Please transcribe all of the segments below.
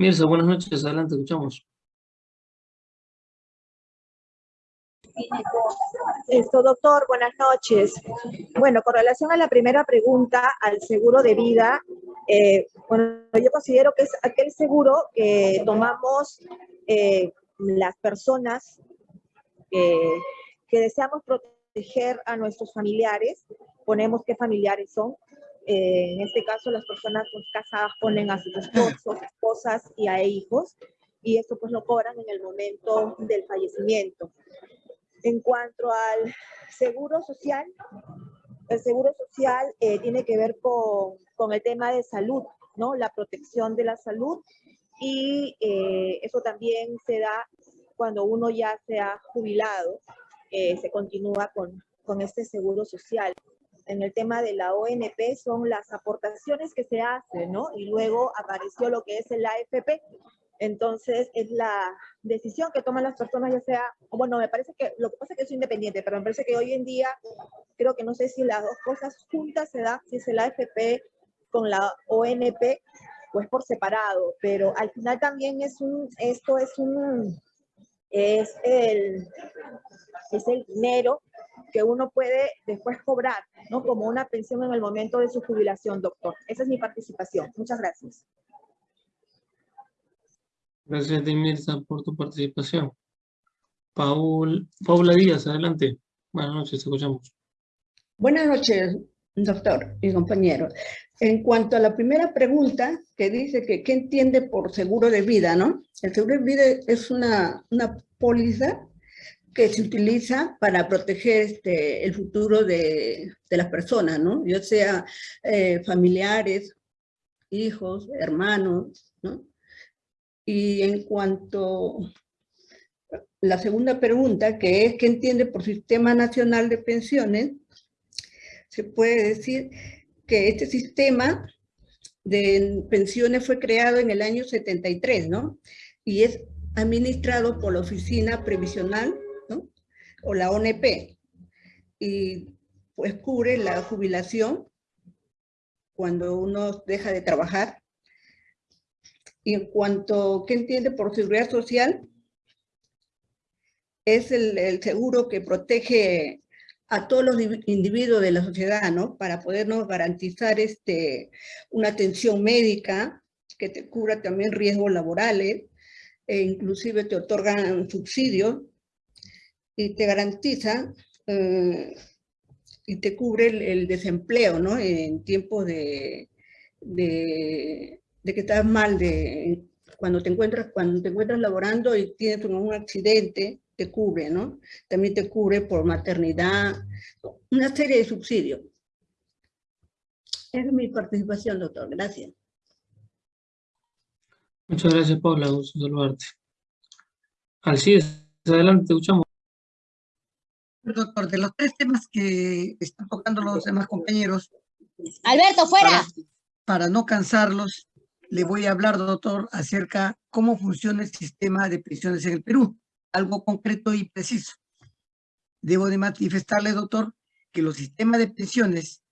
Mirza, buenas noches, adelante, escuchamos. Esto, doctor, buenas noches. Bueno, con relación a la primera pregunta, al seguro de vida, eh, bueno, yo considero que es aquel seguro que tomamos eh, las personas que deseamos proteger a nuestros familiares, ponemos qué familiares son, eh, en este caso las personas pues, casadas ponen a sus esposos, esposas y a hijos, y esto pues lo cobran en el momento del fallecimiento. En cuanto al seguro social, el seguro social eh, tiene que ver con, con, el tema de salud, ¿no? La protección de la salud y eh, eso también se da cuando uno ya se ha jubilado, eh, se continúa con, con este seguro social. En el tema de la ONP son las aportaciones que se hacen, ¿no? Y luego apareció lo que es el AFP, entonces, es la decisión que toman las personas, ya sea, bueno, me parece que, lo que pasa es que es independiente, pero me parece que hoy en día, creo que no sé si las dos cosas juntas se da, si es el AFP con la ONP, pues por separado, pero al final también es un, esto es un, es el, es el dinero que uno puede después cobrar, ¿no? Como una pensión en el momento de su jubilación, doctor. Esa es mi participación. Muchas gracias. Gracias, Mirza, por tu participación. Paul, Paula Díaz, adelante. Buenas noches, escuchamos. Buenas noches, doctor y compañeros. En cuanto a la primera pregunta, que dice que qué entiende por seguro de vida, ¿no? El seguro de vida es una, una póliza que se utiliza para proteger este, el futuro de, de las personas, ¿no? Ya sea eh, familiares, hijos, hermanos, ¿no? Y en cuanto a la segunda pregunta, que es ¿qué entiende por Sistema Nacional de Pensiones? Se puede decir que este sistema de pensiones fue creado en el año 73, ¿no? Y es administrado por la Oficina Previsional. O la ONP. Y pues cubre la jubilación cuando uno deja de trabajar y en cuanto, ¿qué entiende por seguridad social? Es el, seguro que protege a todos los individuos de la sociedad, ¿no? Para podernos garantizar este, una atención médica que te cubra también riesgos laborales, e inclusive te otorgan subsidios y te garantiza eh, y te cubre el, desempleo, ¿no? En tiempos de, de que estás mal, de cuando te encuentras, cuando te encuentras laborando y tienes un accidente, te cubre, ¿no? También te cubre por maternidad, una serie de subsidios. Es mi participación, doctor. Gracias. Muchas gracias, Paula. Gusto saludarte. es, adelante, te escuchamos. Doctor, de los tres temas que están tocando los demás compañeros. Alberto, fuera. para no cansarlos, le voy a hablar, doctor, acerca cómo funciona el sistema de pensiones en el Perú, algo concreto y preciso. Debo de manifestarle, doctor, que los sistemas de pensiones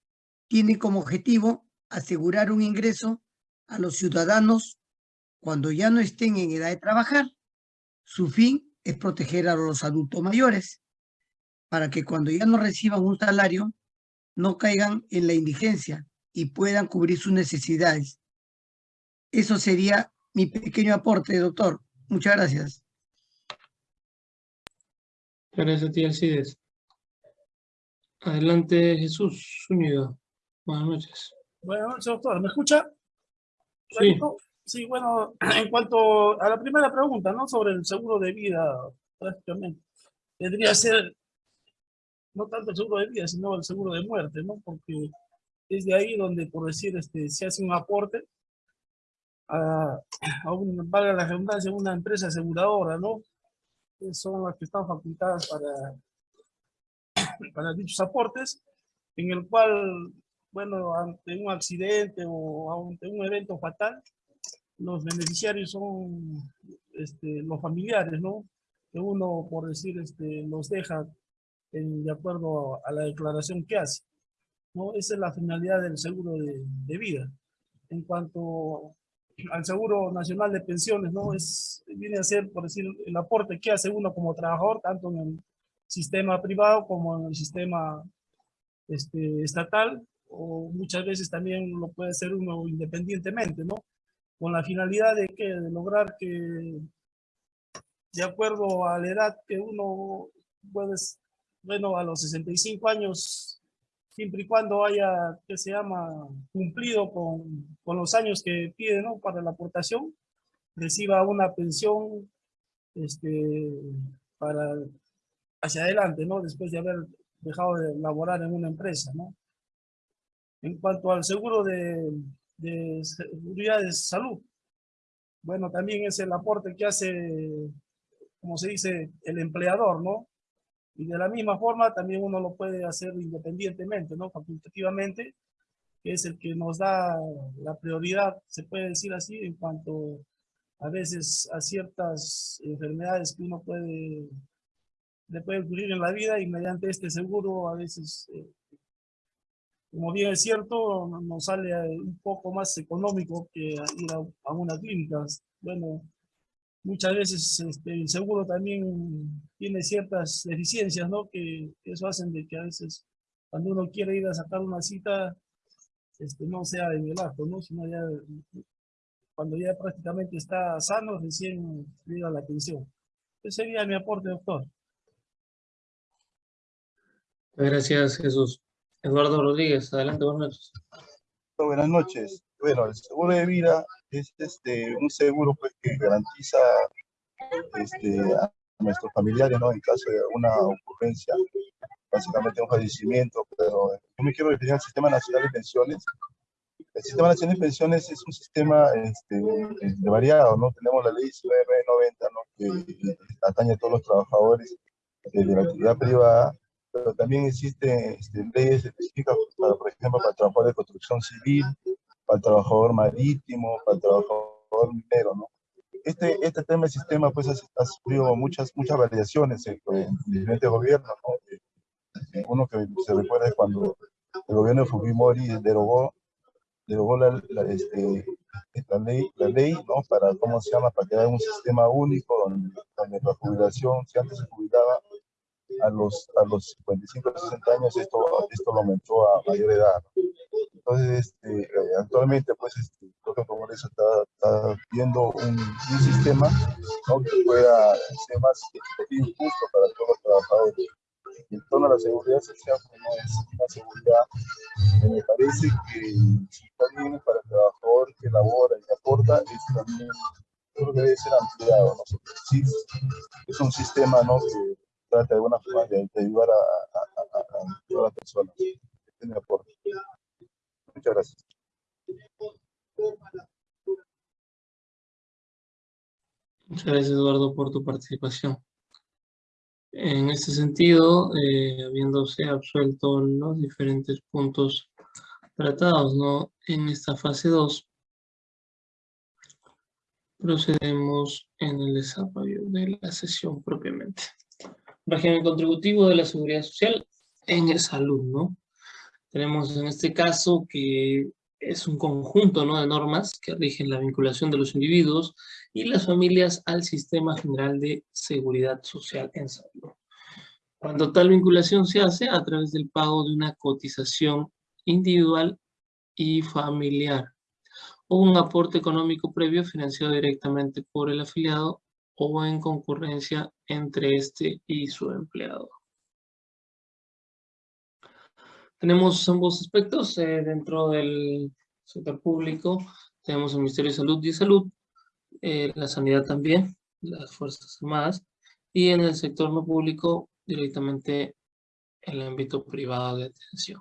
tienen como objetivo asegurar un ingreso a los ciudadanos cuando ya no estén en edad de trabajar. Su fin es proteger a los adultos mayores para que cuando ya no reciban un salario no caigan en la indigencia y puedan cubrir sus necesidades eso sería mi pequeño aporte, doctor. Muchas gracias. Gracias a ti, Alcides. Adelante, Jesús Zúñiga. Buenas noches. Buenas noches, doctor. ¿Me escucha? Sí. Sí, bueno, en cuanto a la primera pregunta, ¿no? Sobre el seguro de vida, prácticamente. Tendría que ser no tanto el seguro de vida, sino el seguro de muerte, ¿no? Porque es de ahí donde, por decir, este, se hace un aporte a, a un, valga la redundancia, una empresa aseguradora, ¿no? Son las que están facultadas para, para dichos aportes, en el cual, bueno, ante un accidente o ante un evento fatal, los beneficiarios son este, los familiares, ¿no? Que uno, por decir, este, los deja en, de acuerdo a la declaración que hace. ¿no? Esa es la finalidad del seguro de, de vida. En cuanto al Seguro Nacional de Pensiones, ¿no? Es, viene a ser, por decir, el aporte que hace uno como trabajador, tanto en el sistema privado como en el sistema este, estatal, o muchas veces también lo puede hacer uno independientemente, ¿no? Con la finalidad de, que, de lograr que, de acuerdo a la edad que uno puede, bueno, a los 65 años, siempre y cuando haya, que se llama, cumplido con, con los años que pide, ¿no? Para la aportación, reciba una pensión, este, para, hacia adelante, ¿no? Después de haber dejado de laborar en una empresa, ¿no? En cuanto al seguro de, de seguridad de salud, bueno, también es el aporte que hace, como se dice, el empleador, ¿no? Y de la misma forma también uno lo puede hacer independientemente, ¿no? Facultativamente, que es el que nos da la prioridad, se puede decir así, en cuanto a veces a ciertas enfermedades que uno puede, le puede ocurrir en la vida y mediante este seguro a veces eh, como bien es cierto, nos sale un poco más económico que ir a, una clínica. Bueno, muchas veces este, el seguro también tiene ciertas deficiencias, ¿no? Que, eso hacen de que a veces cuando uno quiere ir a sacar una cita, este, no sea en el acto, ¿no? Sino ya cuando ya prácticamente está sano, recién llega la atención. Ese sería mi aporte, doctor. Gracias, Jesús. Eduardo Rodríguez, adelante, buenas noches. Buenas noches. Bueno, el seguro de vida es este, un seguro pues, que garantiza este, a nuestros familiares, ¿no? En caso de una ocurrencia, básicamente un fallecimiento, pero yo me quiero referir al Sistema Nacional de Pensiones. El Sistema Nacional de Pensiones es un sistema este, variado, ¿no? Tenemos la ley 9990, ¿no? Que atañe a todos los trabajadores de la actividad privada pero también existen este, leyes específicas, para, por ejemplo, para el trabajador de construcción civil, para el trabajador marítimo, para el trabajador minero, ¿no? Este, este tema del sistema pues ha, sufrido muchas, muchas variaciones en, diferentes gobiernos, ¿no? Eh, uno que se recuerda es cuando el gobierno de Fujimori derogó, derogó la, este, la, ley, la ley, ¿no? Para, ¿cómo se llama? Para crear un sistema único donde, donde la jubilación, si antes se jubilaba a los, a los 55 60 años esto, esto lo aumentó a mayor edad. Entonces, este, eh, actualmente, pues, este, creo que como eso está, está viendo un, un sistema ¿no? que pueda ser más justo para todos los trabajadores. En torno a la seguridad social, pues, no es una seguridad que me parece que si también para el trabajador que labora y aporta, es también, creo que debe ser ampliado. ¿no? Sí, es un sistema ¿no? que trata de alguna forma de, ayudar a, todas las personas que tienen aporte. Muchas gracias. Muchas gracias, Eduardo, por tu participación. En este sentido, eh, habiéndose absuelto los diferentes puntos tratados ¿no? en esta fase 2, procedemos en el desarrollo de la sesión propiamente régimen contributivo de la seguridad social en salud, ¿no? Tenemos en este caso que es un conjunto ¿no? de normas que rigen la vinculación de los individuos y las familias al sistema general de seguridad social en salud. Cuando tal vinculación se hace a través del pago de una cotización individual y familiar o un aporte económico previo financiado directamente por el afiliado o en concurrencia entre este y su empleado. Tenemos ambos aspectos eh, dentro del sector público. Tenemos el Ministerio de Salud y Salud, eh, la sanidad también, las Fuerzas Armadas, y en el sector no público directamente el ámbito privado de atención.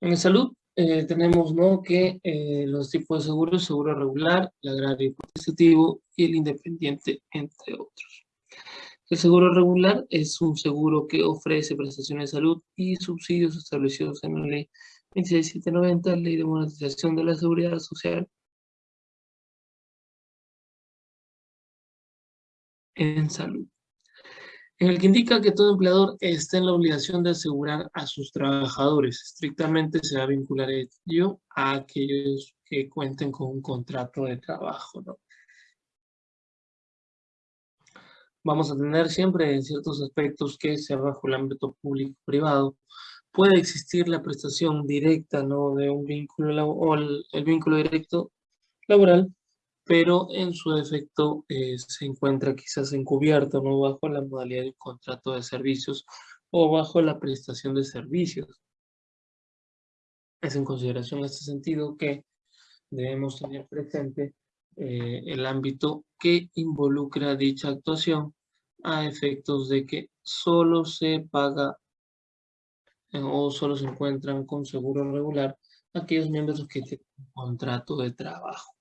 En salud eh, tenemos ¿no? que eh, los tipos de seguros, seguro regular, el agrario participativo y el independiente, entre otros. El seguro regular es un seguro que ofrece prestaciones de salud y subsidios establecidos en la ley 26790, ley de monetización de la seguridad social. En salud. En el que indica que todo empleador está en la obligación de asegurar a sus trabajadores. Estrictamente se va a vincular ello a aquellos que cuenten con un contrato de trabajo. ¿no? Vamos a tener siempre en ciertos aspectos que sea bajo el ámbito público-privado puede existir la prestación directa ¿no? de un vínculo o el, vínculo directo laboral, pero en su defecto eh, se encuentra quizás encubierto ¿no? bajo la modalidad de contrato de servicios o bajo la prestación de servicios. Es en consideración en este sentido que debemos tener presente eh, el ámbito que involucra dicha actuación a efectos de que solo se paga eh, o solo se encuentran con seguro regular aquellos miembros que tienen un contrato de trabajo.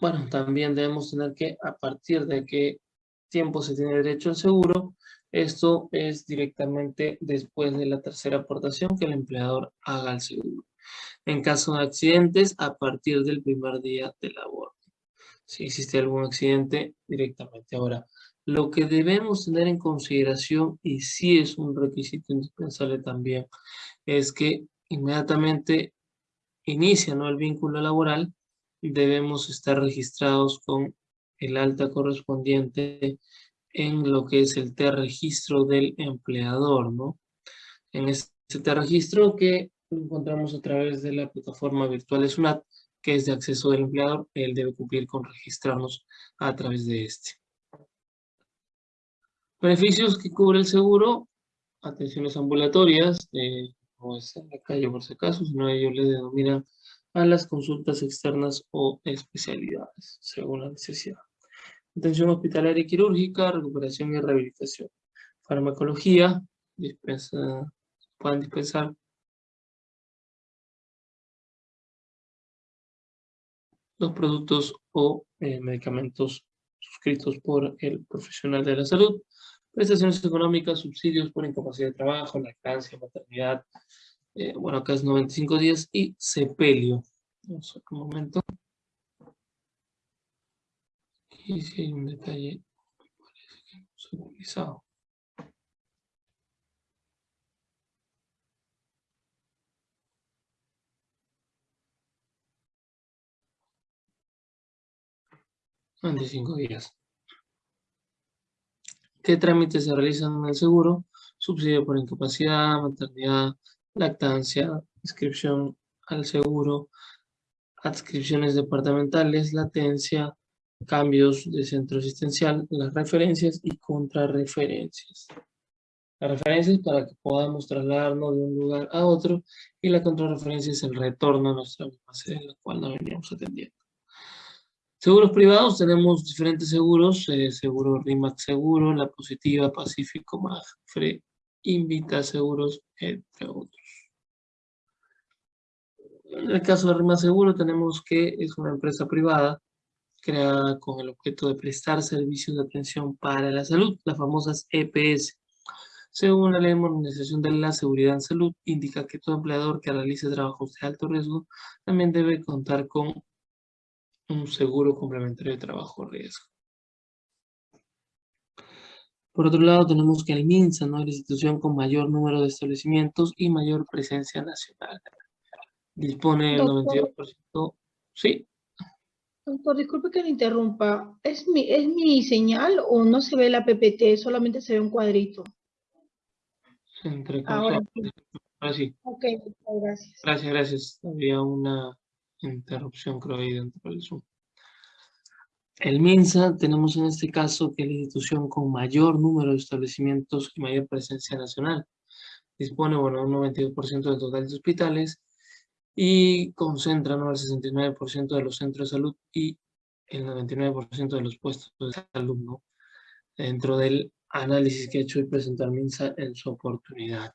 Bueno, también debemos tener que a partir de qué tiempo se tiene derecho al seguro, esto es directamente después de la tercera aportación que el empleador haga al seguro. En caso de accidentes, a partir del primer día de labor. Si existe algún accidente, directamente. Ahora, lo que debemos tener en consideración, y sí es un requisito indispensable también, es que inmediatamente inicia ¿no? el vínculo laboral, debemos estar registrados con el alta correspondiente en lo que es el T-registro del empleador, ¿no? En este T-registro que encontramos a través de la plataforma virtual SUNAT, que es de acceso del empleador, él debe cumplir con registrarnos a través de este. Beneficios que cubre el seguro, atenciones ambulatorias, no es en la calle por si acaso, sino ellos le denominan a las consultas externas o especialidades, según la necesidad. Atención hospitalaria y quirúrgica, recuperación y rehabilitación. Farmacología, dispensa, pueden dispensar los productos o eh, medicamentos suscritos por el profesional de la salud prestaciones económicas, subsidios por incapacidad de trabajo, lactancia, maternidad, eh, bueno, acá es 95 días, y sepelio. Vamos a un momento. Y si hay un detalle, parece que no se ha utilizado. Veinticinco días. ¿Qué trámites se realizan en el seguro? Subsidio por incapacidad, maternidad, lactancia, inscripción al seguro, adscripciones departamentales, latencia, cambios de centro asistencial, las referencias y contrarreferencias. Las referencias para que podamos trasladarnos de un lugar a otro y la contrarreferencia es el retorno a nuestra misma sede en la cual nos veníamos atendiendo. Seguros privados, tenemos diferentes seguros, eh, seguro RIMAX Seguro, La Positiva, Pacífico, Magfre, Invita Seguros, entre otros. En el caso de RIMAX Seguro tenemos que es una empresa privada creada con el objeto de prestar servicios de atención para la salud, las famosas EPS. Según la ley de modernización de la seguridad en salud, indica que todo empleador que realice trabajos de alto riesgo también debe contar con un seguro complementario de trabajo riesgo. Por otro lado, tenemos que el MINSA, ¿no? la institución con mayor número de establecimientos y mayor presencia nacional. Dispone del 92%. Sí. Doctor, disculpe que le interrumpa. ¿Es mi, ¿Es mi señal o no se ve la PPT? Solamente se ve un cuadrito. Entre Ahora sí. Ok, gracias. Gracias, gracias. Había una interrupción creo ahí dentro del Zoom. El MINSA tenemos en este caso que es la institución con mayor número de establecimientos y mayor presencia nacional. Dispone, bueno, un 92% del total de hospitales y concentra ¿no? el 69% de los centros de salud y el 99% de los puestos de salud. Dentro del análisis que ha hecho y presentó el MINSA en su oportunidad.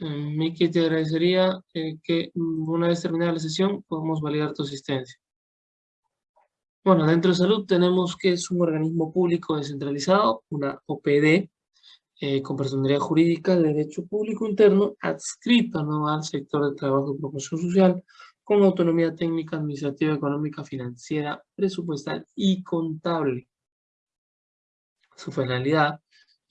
Miki, te agradecería eh, que mm, una vez terminada la sesión podamos validar tu asistencia. Bueno, dentro de salud tenemos que es un organismo público descentralizado, una OPD, eh, con personalidad jurídica de derecho público interno adscrita ¿no? al sector de trabajo y promoción social con autonomía técnica, administrativa, económica, financiera, presupuestal y contable. Su finalidad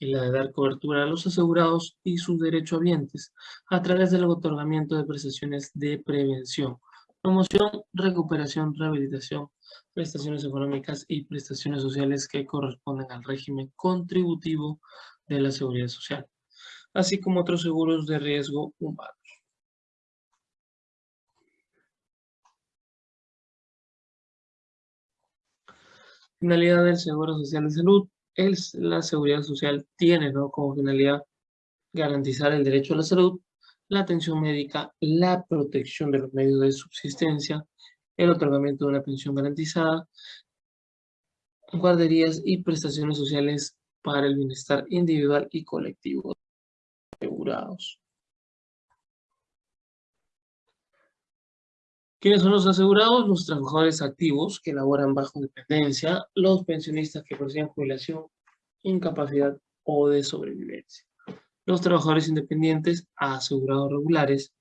es la de dar cobertura a los asegurados y sus derechohabientes a través del otorgamiento de prestaciones de prevención, promoción, recuperación, rehabilitación, prestaciones económicas y prestaciones sociales que corresponden al régimen contributivo de la Seguridad Social, así como otros seguros de riesgo humano. Finalidad del Seguro Social de Salud. Es, la Seguridad Social tiene ¿no? como finalidad garantizar el derecho a la salud, la atención médica, la protección de los medios de subsistencia, el otorgamiento de una pensión garantizada, guarderías y prestaciones sociales para el bienestar individual y colectivo asegurados. ¿Quiénes son los asegurados? Los trabajadores activos que laboran bajo dependencia, los pensionistas que poseen jubilación, incapacidad o de sobrevivencia. Los trabajadores independientes, asegurados regulares,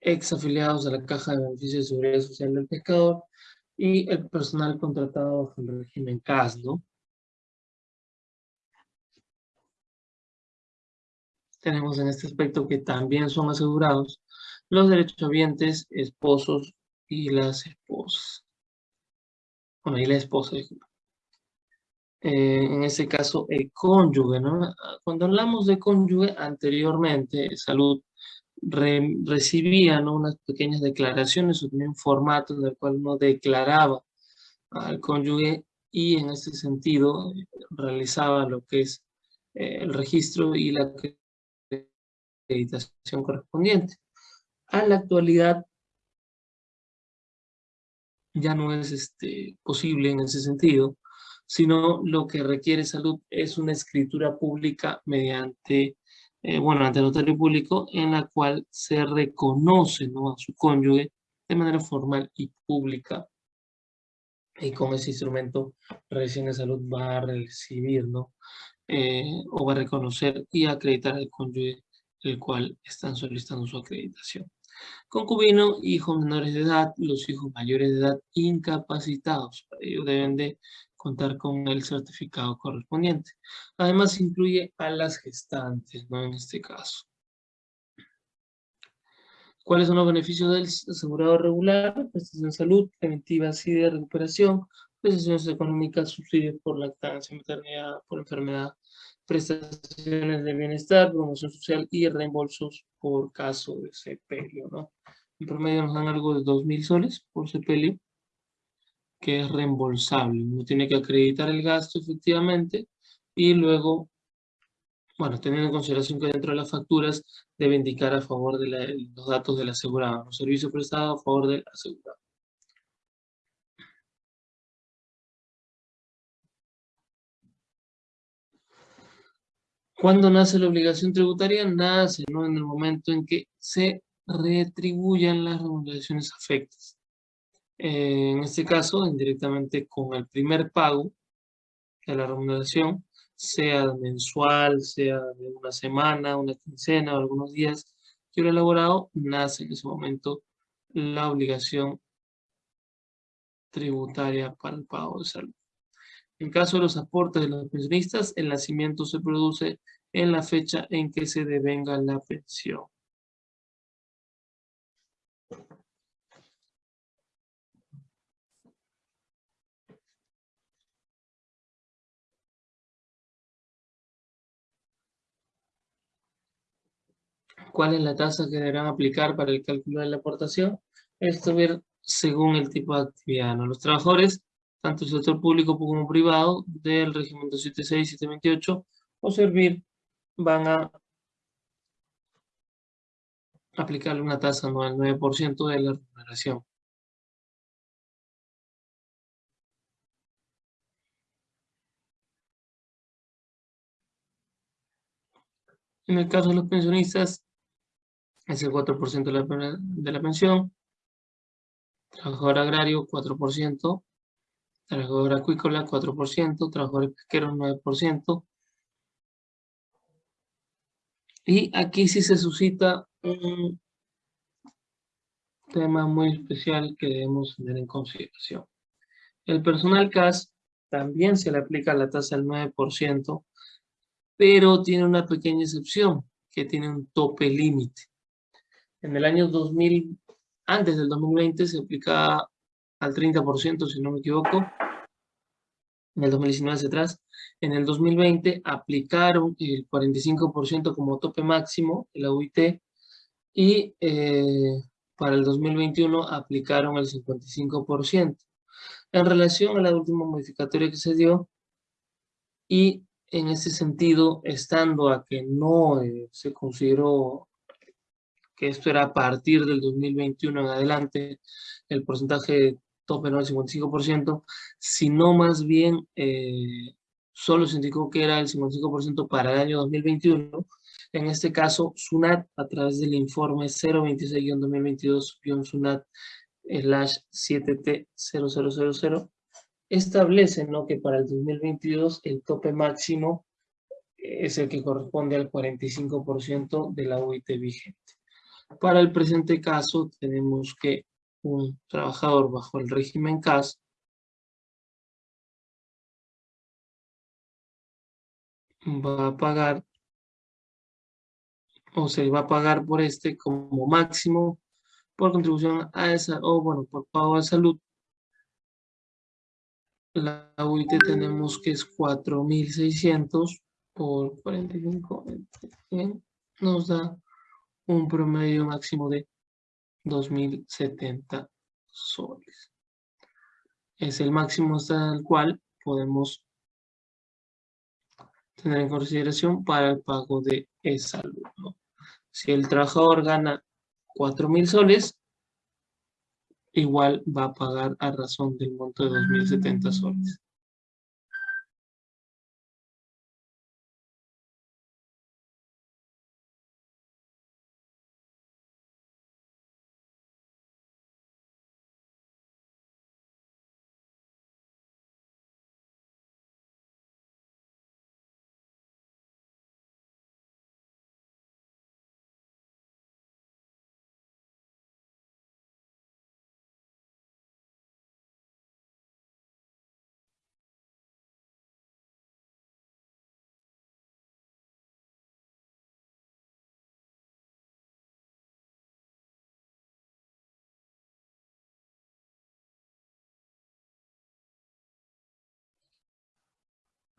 exafiliados a la Caja de Beneficios de Seguridad Social del Pescador y el personal contratado bajo el régimen CAS, ¿no? tenemos en este aspecto que también son asegurados los derechohabientes, esposos y las esposas. Bueno, y la esposa, eh, en este caso, el cónyuge, ¿no? Cuando hablamos de cónyuge, anteriormente, salud recibía ¿no? unas pequeñas declaraciones, un formato en el cual uno declaraba al cónyuge y en este sentido realizaba lo que es eh, el registro y la acreditación correspondiente. A la actualidad ya no es este, posible en ese sentido, sino lo que requiere salud es una escritura pública mediante, eh, bueno, ante notario público, en la cual se reconoce ¿no? a su cónyuge de manera formal y pública. Y con ese instrumento, recién de salud va a recibir, ¿no? Eh, o va a reconocer y acreditar al cónyuge el cual están solicitando su acreditación. Concubino, hijos menores de edad, los hijos mayores de edad incapacitados. ellos deben de contar con el certificado correspondiente. Además, incluye a las gestantes, ¿no? En este caso. ¿Cuáles son los beneficios del asegurado regular? Prestación de salud, preventivas y de recuperación, prestaciones económicas, subsidios por lactancia, maternidad, por enfermedad, prestaciones de bienestar, promoción social y reembolsos por caso de sepelio, ¿no? En promedio nos dan algo de 2.000 soles por sepelio, que es reembolsable. Uno tiene que acreditar el gasto efectivamente y luego, bueno, teniendo en consideración que dentro de las facturas debe indicar a favor de los datos del asegurado, los servicios prestados a favor del asegurado. ¿Cuándo nace la obligación tributaria? Nace ¿no? en el momento en que se retribuyan las remuneraciones afectas. Eh, en este caso, indirectamente con el primer pago de la remuneración, sea mensual, sea de una semana, una quincena o algunos días que lo elaborado, nace en ese momento la obligación tributaria para el pago de salud. En caso de los aportes de los pensionistas, el nacimiento se produce en la fecha en que se devenga la pensión. ¿Cuál es la tasa que deberán aplicar para el cálculo de la aportación? Esto ver según el tipo de actividad. Los trabajadores tanto el sector público como privado del régimen 276 y 728 o servir van a aplicarle una tasa anual 9% de la remuneración. En el caso de los pensionistas, es el 4% de la, de la pensión. Trabajador agrario, 4% trabajador acuícola 4%, trabajadores pesqueros 9%, Y aquí sí se suscita un tema muy especial que debemos tener en consideración. El personal CAS también se le aplica la tasa del 9%, pero tiene una pequeña excepción, que tiene un tope límite. En el año 2000, antes del 2020, se aplicaba al 30%, si no me equivoco. En el 2019 hacia atrás. En el 2020 aplicaron el 45% como tope máximo la UIT y eh, para el 2021 aplicaron el 55%. En relación a la última modificatoria que se dio, y en ese sentido, estando a que no eh, se consideró que esto era a partir del 2021 en adelante, el porcentaje tope no el 55%, sino más bien eh, solo se indicó que era el 55% para el año 2021. En este caso, SUNAT, a través del informe 026-2022-SUNAT 7T0000, establece ¿no? que para el 2022 el tope máximo es el que corresponde al 45% de la UIT vigente. Para el presente caso tenemos que un trabajador bajo el régimen CAS va a pagar o se va a pagar por este como máximo por contribución a esa o bueno por pago de salud. La UIT tenemos que es 4600 por 45 nos da un promedio máximo de 2070 soles. Es el máximo hasta el cual podemos tener en consideración para el pago de luz. Si el trabajador gana 4.000 soles, igual va a pagar a razón del monto de 2.070 soles.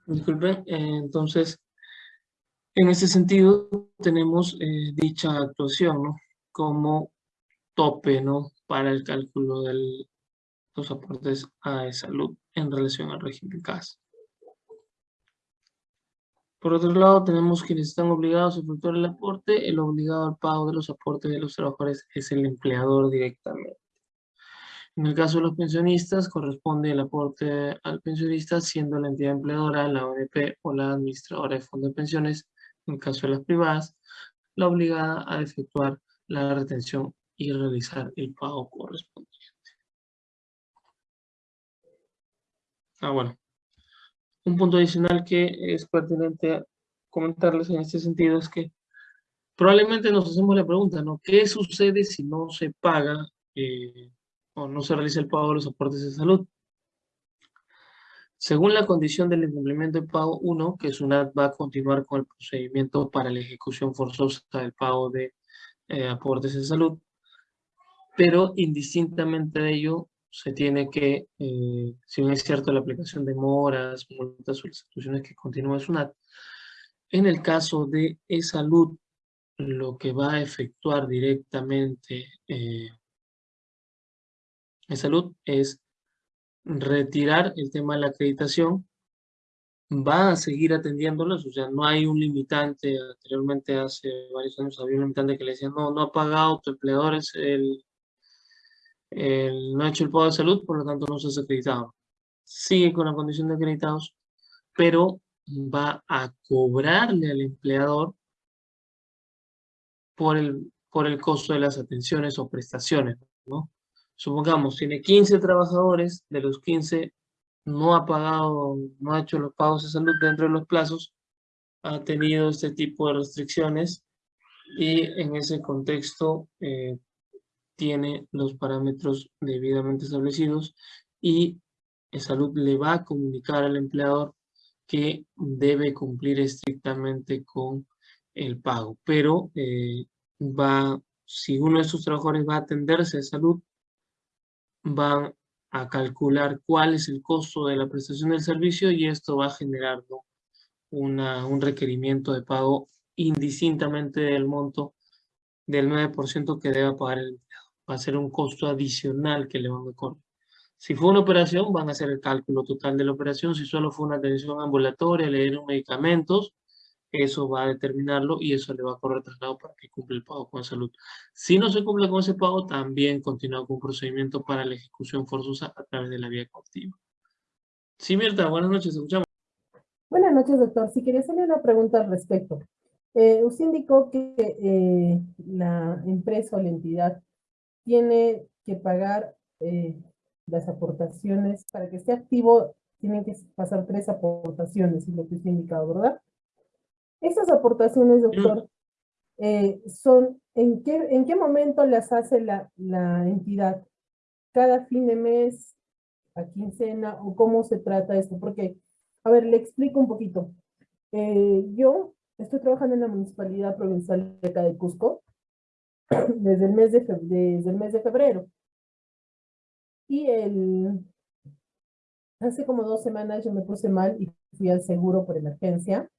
Disculpen, eh, entonces, en ese sentido tenemos eh, dicha actuación. Como tope, ¿no? Para el cálculo de los aportes a salud en relación al régimen CAS. Por otro lado, tenemos quienes están obligados a efectuar el aporte. El obligado al pago de los aportes de los trabajadores es el empleador directamente. En el caso de los pensionistas, corresponde el aporte al pensionista siendo la entidad empleadora, la ONP o la administradora de fondos de pensiones, en el caso de las privadas, la obligada a efectuar la retención y realizar el pago correspondiente. Ah, bueno. Un punto adicional que es pertinente comentarles en este sentido es que probablemente nos hacemos la pregunta, ¿no? ¿Qué sucede si no se paga eh, o no se realiza el pago de los aportes de salud. Según la condición del incumplimiento de pago 1, que SUNAT va a continuar con el procedimiento para la ejecución forzosa del pago de eh, aportes de salud, pero indistintamente de ello, se tiene que, eh, si bien es cierto la aplicación de moras, multas instituciones que continúa SUNAT, en el caso de e-salud, lo que va a efectuar directamente eh, de salud es retirar el tema de la acreditación, va a seguir atendiéndolos, o sea, no hay un limitante, anteriormente hace varios años había un limitante que le decía, no, no ha pagado tu empleador, es el, no ha hecho el pago de salud, por lo tanto no se ha acreditado. Sigue con la condición de acreditados, pero va a cobrarle al empleador por el, por el costo de las atenciones o prestaciones, ¿no? Supongamos, tiene 15 trabajadores, de los 15 no ha pagado, no ha hecho los pagos de salud dentro de los plazos, ha tenido este tipo de restricciones y en ese contexto eh, tiene los parámetros debidamente establecidos y salud le va a comunicar al empleador que debe cumplir estrictamente con el pago, pero eh, va, si uno de sus trabajadores va a atenderse de salud, van a calcular cuál es el costo de la prestación del servicio y esto va a generar Una, un requerimiento de pago indistintamente del monto del 9% que debe pagar el empleado. Va a ser un costo adicional que le van a cobrar. Si fue una operación, van a hacer el cálculo total de la operación. Si solo fue una atención ambulatoria, le dieron medicamentos, eso va a determinarlo y eso le va a correr traslado para que cumpla el pago con salud. Si no se cumple con ese pago, también continúa con un procedimiento para la ejecución forzosa a través de la vía cautiva. Sí, Mirta, buenas noches, escuchamos. Buenas noches, doctor. Si quería hacerle una pregunta al respecto. Eh, usted indicó que eh, la empresa o la entidad tiene que pagar eh, las aportaciones. Para que esté activo, tienen que pasar tres aportaciones, es lo que usted ha indicado, ¿verdad? Estas aportaciones, doctor, eh, son, ¿en qué, ¿en qué momento las hace la, la entidad? ¿Cada fin de mes, a quincena, o cómo se trata esto? Porque, a ver, le explico un poquito. Eh, yo estoy trabajando en la Municipalidad Provincial de acá de Cusco desde el mes de, desde el mes de febrero. Y el, hace como dos semanas yo me puse mal y fui al seguro por emergencia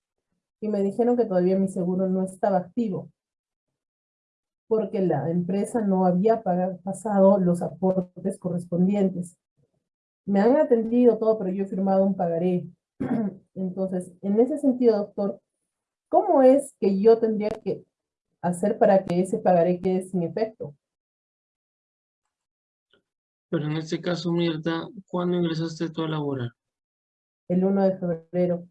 y me dijeron que todavía mi seguro no estaba activo porque la empresa no había pagado, pasado los aportes correspondientes. Me han atendido todo, pero yo he firmado un pagaré. Entonces, en ese sentido, doctor, ¿cómo es que yo tendría que hacer para que ese pagaré quede sin efecto? Pero en este caso, Mirta, ¿cuándo ingresaste tú a laborar? El 1 de febrero.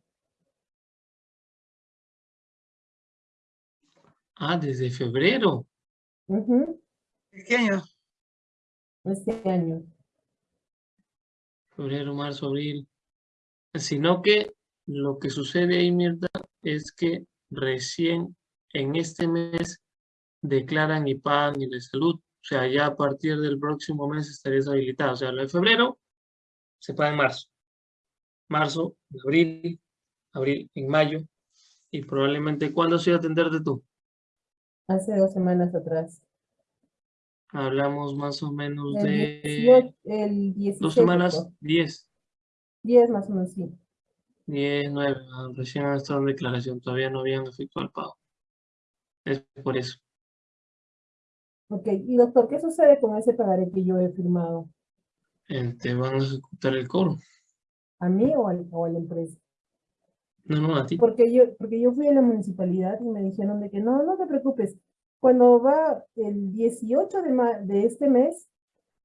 Ah, desde febrero. ¿Qué año? Este año. Febrero, marzo, abril. Sino que lo que sucede ahí, Mirta, es que recién en este mes declaran y pagan y de salud. O sea, ya a partir del próximo mes estarías habilitado. O sea, lo de febrero se paga en marzo. Marzo, abril, abril, en mayo. Y probablemente, ¿cuándo se iba a atenderte tú? Hace dos semanas atrás. Hablamos más o menos el de... 18, el 16. Dos semanas, diez. Diez más o menos, sí. Diez, nueve. Ah, recién han estado en declaración. Todavía no habían efectuado el pago. Es por eso. Ok, y doctor, ¿qué sucede con ese pagaré que yo he firmado? Te van a ejecutar el cobro. ¿A mí o, al, o a la empresa? No, no, a ti. Porque yo, porque yo fui a la municipalidad y me dijeron de que no, no te preocupes. Cuando va el 18 de, de este mes,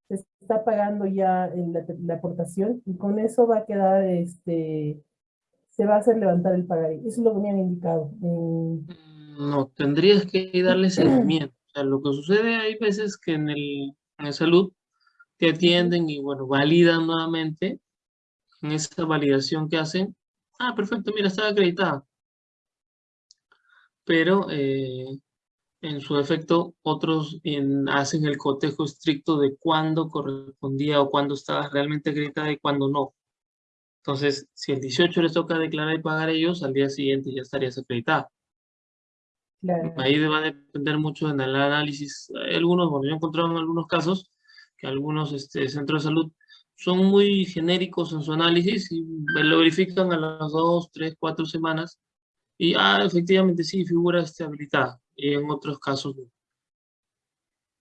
se está pagando ya la, la, aportación y con eso va a quedar, este, se va a hacer levantar el pagaré. Eso es lo que me han indicado. No, tendrías que darle seguimiento. O sea, lo que sucede hay veces que en el, en el salud te atienden y bueno, validan nuevamente. En esa validación que hacen, Ah, perfecto, mira, está acreditada. Pero eh, en su efecto, otros hacen el cotejo estricto de cuándo correspondía o cuándo estaba realmente acreditada y cuándo no. Entonces, si el 18 les toca declarar y pagar ellos, al día siguiente ya estarías acreditada. Ahí va a depender mucho en el análisis. algunos, bueno, yo he encontrado en algunos casos que algunos este, centros de salud son muy genéricos en su análisis y lo verifican a las dos, tres, cuatro semanas y, ah, efectivamente sí, figura habilitada y en otros casos no.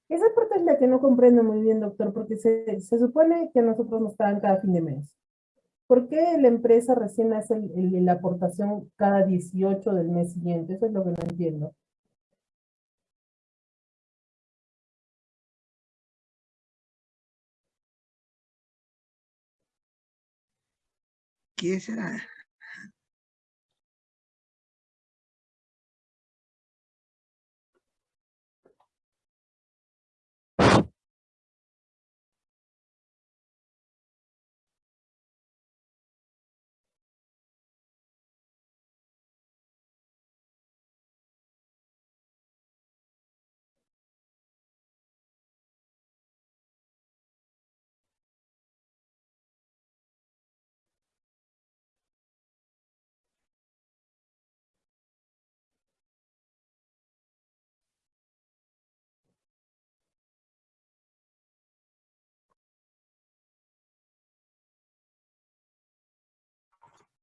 Esa parte es la que no comprendo muy bien, doctor, porque se, se supone que nosotros nos pagan cada fin de mes. ¿Por qué la empresa recién hace la aportación cada 18 del mes siguiente? Eso es lo que no entiendo. ¿Qué será?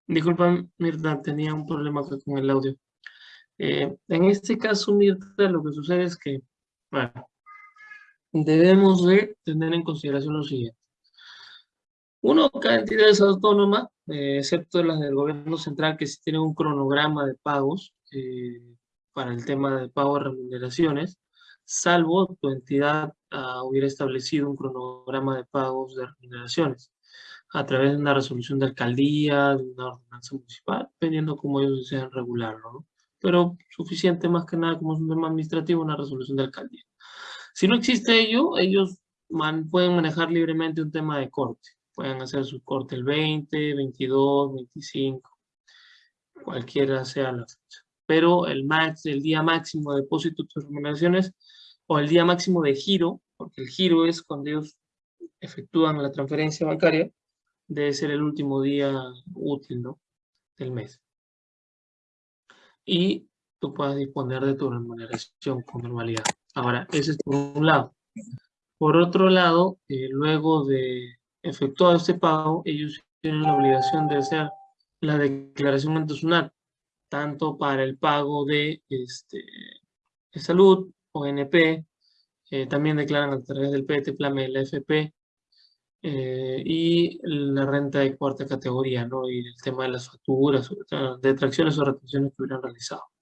Disculpa, Mirta, tenía un problema con el audio. Eh, en este caso, Mirta, lo que sucede es que, debemos de tener en consideración lo siguiente. Uno, cada entidad es autónoma, eh, excepto las del gobierno central, que sí tienen un cronograma de pagos eh, para el tema de pago de remuneraciones, salvo tu entidad ah, hubiera establecido un cronograma de pagos de remuneraciones a través de una resolución de alcaldía, de una ordenanza municipal, dependiendo cómo ellos desean regularlo, ¿no? Pero suficiente más que nada como es un tema administrativo, una resolución de alcaldía. Si no existe ello, ellos pueden manejar libremente un tema de corte. Pueden hacer su corte el 20, 22, 25, cualquiera sea la fecha. Pero el, max, el día máximo de depósito de remuneraciones o el día máximo de giro, porque el giro es cuando ellos efectúan la transferencia bancaria, debe ser el último día útil ¿no? del mes. Y tú puedas disponer de tu remuneración con normalidad. Ahora, ese es por un lado. Por otro lado, eh, luego de efectuado este pago, ellos tienen la obligación de hacer la declaración ante tanto para el pago de, este, de salud, ONP, eh, también declaran a través del PT, PLAME, la FP, eh, y la renta de cuarta categoría, ¿no? Y el tema de las facturas, de tracciones o retenciones que hubieran realizado.